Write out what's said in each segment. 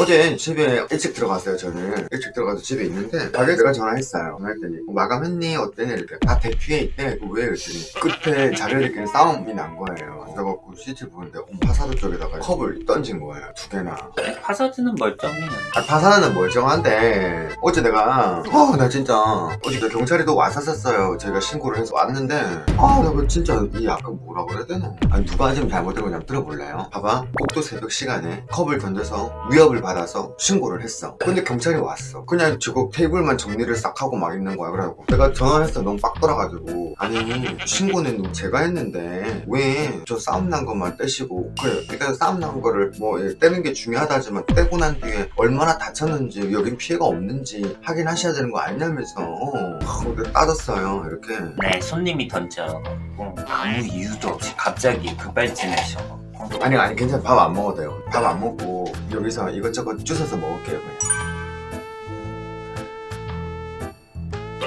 어제 집에 일찍 들어갔어요 저는 일찍 들어가서 집에 있는데 내가 전화했어요 전화했더니 어, 마감했니? 어땠니? 이렇게 다 대피해 있대 왜? 그랬더니 끝에 자리를 싸움이 난 거예요 CCTV 보는데 어, 파사드 쪽에다가 컵을 던진 거예요 두 개나. 파사드는 멀쩡해요. 아, 파사드는 멀쩡한데 어제 내가 어나 진짜 어제 경찰이 또 왔었었어요. 저희가 신고를 해서 왔는데 아나 그 진짜 이 아까 뭐라 그래야 되나? 아니 누가 지금 잘못된 거냐 들어볼래요? 봐봐. 꼭두 새벽 시간에 컵을 던져서 위협을 받아서 신고를 했어. 근데 경찰이 왔어. 그냥 저거 테이블만 정리를 싹 하고 막 있는 거야 그래갖고. 내가 전화했어. 너무 빡 돌아가지고. 아니 신고는 제가 했는데 왜 저 싸움 난 것만 떼시고 그래. 일단 싸움 난 거를 뭐 예, 떼는 게 중요하다지만 떼고 난 뒤에 얼마나 다쳤는지 여긴 피해가 없는지 확인하셔야 되는 거 아니냐면서. 아, 근데 따졌어요 이렇게. 네, 손님이 던져갖고 아무 이유도 없이 갑자기 급발진하셔. 아니 아니 괜찮아. 밥 안 먹어도 돼요. 밥 안 먹고 여기서 이것저것 주워서 먹을게요 그냥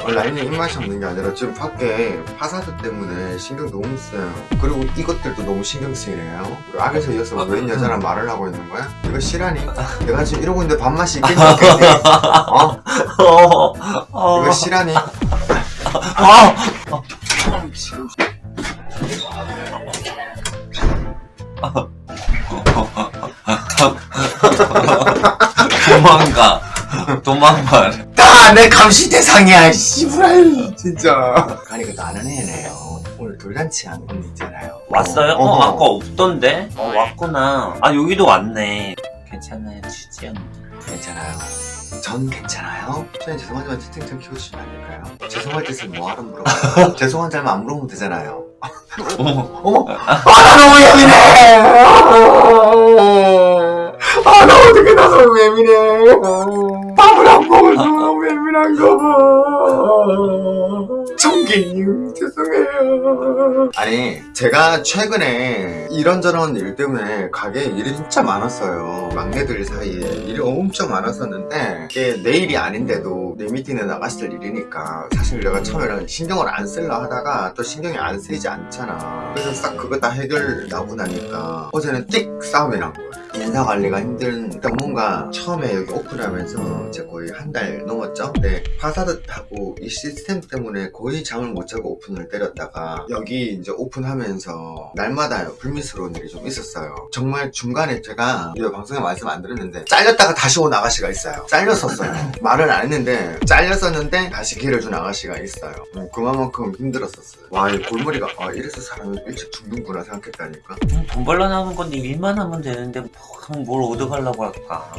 라인이 입맛이 없는 게 아니라 지금 밖에 파사드 때문에 신경 너무 써요 그리고 이것들도 너무 신경 쓰이네요 악에서 이어서 웬 여자랑 말을 하고 있는 거야? 이거 실하니? 내가 지금 이러고 있는데 밥맛이 있겠니? 어? 어, 어, 이거 실하니? 어. 도망가. 도망가. 다내 감시 대상이야 씨부랄 진짜 아니 그도 아는 애네요 오늘 돌잔치 한분 있잖아요 왔어요? 어, 어허. 아까 없던데? 어, 왔구나. 아, 여기도 왔네. 괜찮아요, 취지연. 괜찮아요 전 괜찮아요? 저는 죄송하지만 채팅창 키워주시면 안 될까요? 죄송할 뜻은 뭐하러 물어봐요 죄송한 잘못 안 물어보면 되잖아요 어머, 어머 아나 너무 예민해 아 나 어떻게 나 너무 예민해 밥을 안 먹어서 너무 예민한가? 봐 청기님 죄송해요. 아니 제가 최근에 이런저런 일 때문에 가게에 일이 진짜 많았어요. 막내들 사이에 일이 엄청 많았었는데 이게 내 일이 아닌데도 내 미팅에 나갔을 일이니까 사실 내가 처음에는 신경을 안 쓸라 하다가 또 신경이 안 쓰이지 않잖아. 그래서 싹 그거 다 해결 나고 나니까 어제는 띡 싸움이 난 거야 인사 관리가 힘든 일단 뭔가 처음에 여기 오픈하면서 이제 거의 한 달 넘었죠? 근데 파사드하고 이 시스템 때문에 거의 잠을 못 자고 오픈을 때렸다가 여기 이제 오픈하면서 날마다 불미스러운 일이 좀 있었어요. 정말 중간에 제가 이 방송에 말씀 안 드렸는데 잘렸다가 다시 온 아가씨가 있어요. 잘렸었어요. 말은 안 했는데 잘렸었는데 다시 기회를 준 아가씨가 있어요. 음, 그만큼 힘들었었어요. 와이 골머리가 아 이래서 사람이 일찍 죽는구나 생각했다니까. 음, 돈 벌러 나온 건데 일만 하면 되는데 뭐, 그럼 뭘 얻어가려고 할까?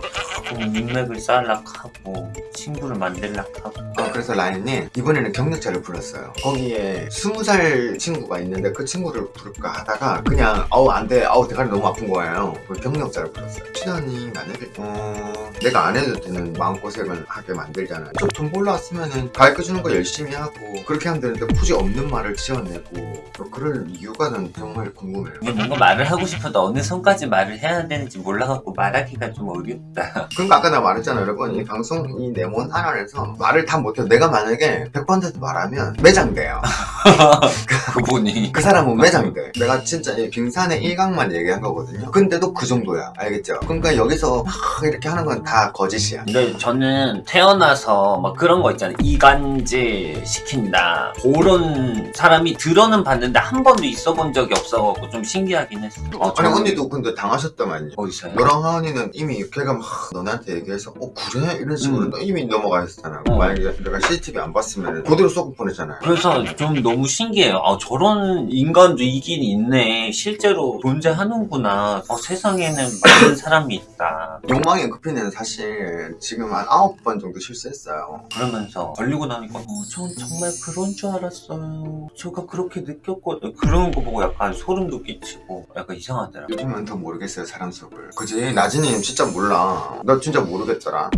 그럼 인맥을 쌓으려고 하고 친구를 만들려고 하고 어, 그래서 라인이 이번에는 경력자를 불렀어요. 거기에 스무 살 친구가 있는데 그 친구를 부를까 하다가 그냥 아우 안돼 아우 대가리 너무 아픈 거예요. 그 경력자를 불렀어요. 시간이 만약에 어, 내가 안 해도 되는 마음고생을 하게 만들잖아요. 저돈 벌러 왔으면은 가르쳐주는 거 열심히 하고 그렇게 하면 되는데 굳이 없는 말을 지어내고 또 그럴 이유가 는 정말 궁금해요. 뭔가 말을 하고 싶어도 어느 선까지 말을 해야 되는지 몰라갖고 말하기가 좀 어렵다 그러니까 아까 내가 말했잖아 여러분 이 방송 이 네몬 하나에서 말을 다 못해요. 내가 만약에 100번한테 말하면 매장돼요. 그분이. 그 사람은 매장돼. 내가 진짜 이 빙산의 일각만 얘기한 거거든요. 근데도 그 정도야. 알겠죠? 그러니까 여기서 막 이렇게 하는 건 다 거짓이야. 근데 저는 태어나서 막 그런 거 있잖아요. 이간질 시킨다. 그런 사람이 들어는 봤는데 한 번도 있어 본 적이 없어갖고 좀 신기하긴 했어 어, 아니 저는- 언니도 근데 당하셨다만요. 어디서요? 너랑 하은이는 이미 걔가 막 너네한테 얘기해서 어 그래? 이런 식으로 음. 너 이미 넘어가 있었잖아 어. 만약에 내가 CCTV 안 봤으면 그대로 쏘고 보냈잖아요 그래서 좀 너무 신기해요. 아, 저런 인간도 있긴 있네. 실제로 존재하는구나. 어, 세상에는 많은 사람이 있다. 욕망의 급히는 사실 지금 한 아홉 번 정도 실수했어요 그러면서 걸리고 나니까 어, 전 정말 그런 줄 알았어요. 제가 그렇게 느꼈거든요. 그런 거 보고 약간 소름도 끼치고 약간 이상하더라. 요즘은 더 모르겠어요 사람 속을 그지 나진이 진짜 몰라 나 진짜 모르겠더라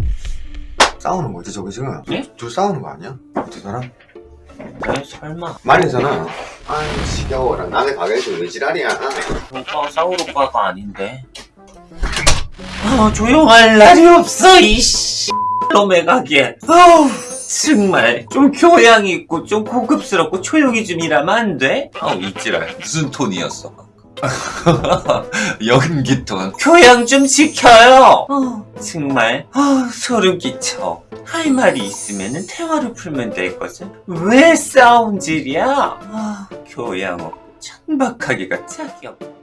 싸우는 거지 저기 지금 네? 저 싸우는 거 아니야? 두 사람? 네, 설마. 말이잖아 아이 지겨워라 남의 가게에서 왜 지랄이야 오빠 싸울 오빠가 아닌데. 아, 조용할 날이 없어, 이씨. 놈의 가게. 아우, 정말. 좀 교양이 있고, 좀 고급스럽고, 조용히 좀 일하면 안 돼? 아우, 이지랄. 무슨 톤이었어? 연기 동안 교양 좀 시켜요. 어, 정말 어, 소름 끼쳐. 할 말이 있으면 대화로 풀면 될 것을 왜 싸움질이야? 아, 교양 없고 천박하기가 짝이 없고.